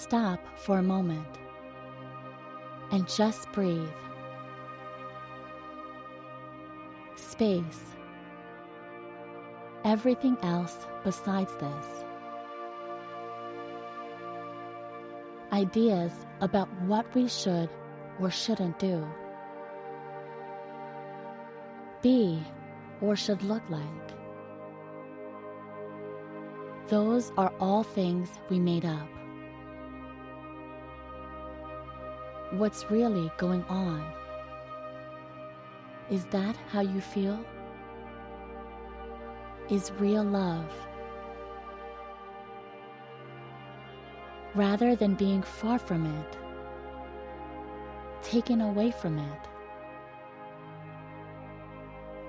Stop for a moment and just breathe. Space. Everything else besides this. Ideas about what we should or shouldn't do. Be or should look like. Those are all things we made up. What's really going on? Is that how you feel? Is real love. Rather than being far from it, taken away from it.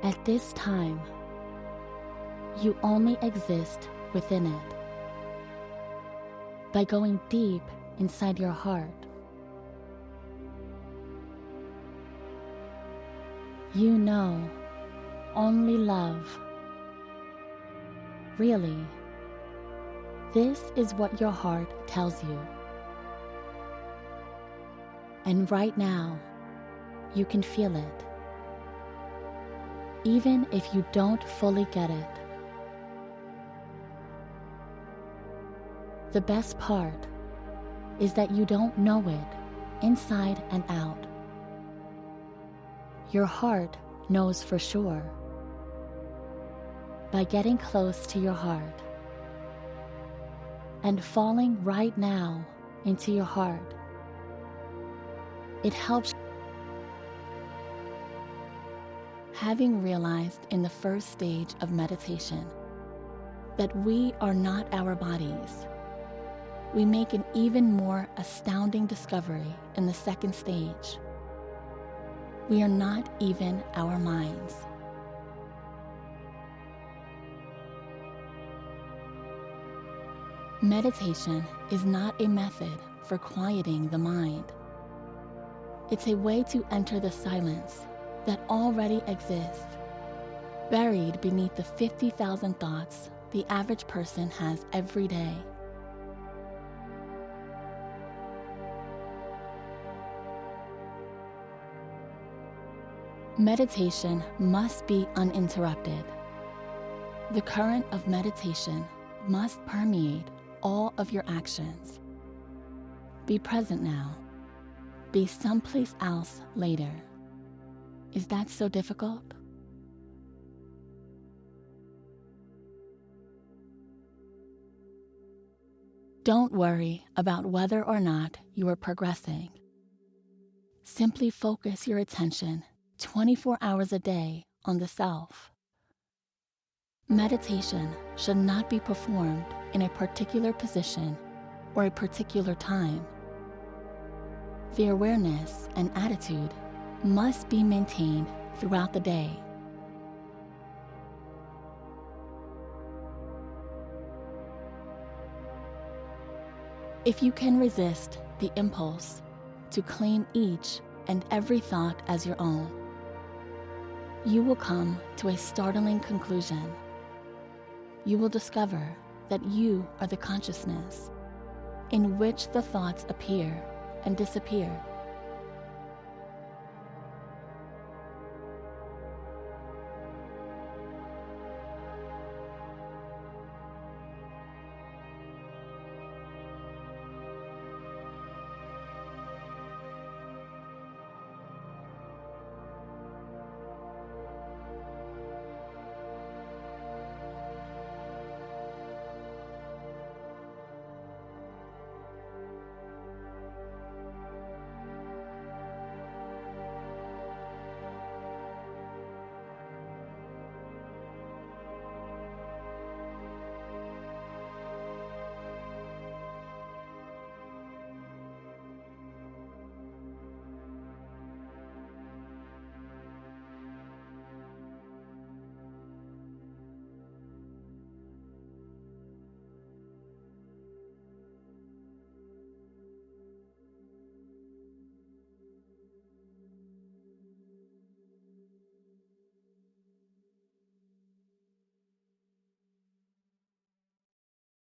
At this time, you only exist within it. By going deep inside your heart, you know only love. Really, this is what your heart tells you. And right now, you can feel it. Even if you don't fully get it. The best part is that you don't know it inside and out. Your heart knows for sure. By getting close to your heart and falling right now into your heart, it helps. Having realized in the first stage of meditation that we are not our bodies we make an even more astounding discovery in the second stage. We are not even our minds. Meditation is not a method for quieting the mind. It's a way to enter the silence that already exists, buried beneath the 50,000 thoughts the average person has every day. Meditation must be uninterrupted. The current of meditation must permeate all of your actions. Be present now. Be someplace else later. Is that so difficult? Don't worry about whether or not you are progressing. Simply focus your attention 24 hours a day on the self. Meditation should not be performed in a particular position or a particular time. The awareness and attitude must be maintained throughout the day. If you can resist the impulse to claim each and every thought as your own, you will come to a startling conclusion. You will discover that you are the consciousness in which the thoughts appear and disappear.